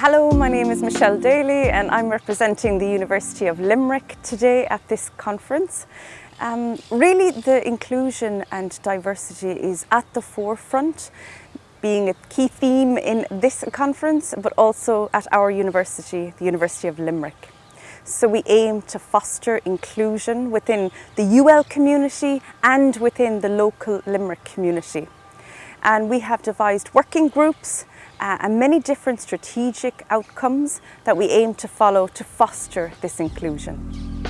Hello, my name is Michelle Daly and I'm representing the University of Limerick today at this conference. Um, really the inclusion and diversity is at the forefront being a key theme in this conference but also at our university, the University of Limerick. So we aim to foster inclusion within the UL community and within the local Limerick community. And we have devised working groups uh, and many different strategic outcomes that we aim to follow to foster this inclusion.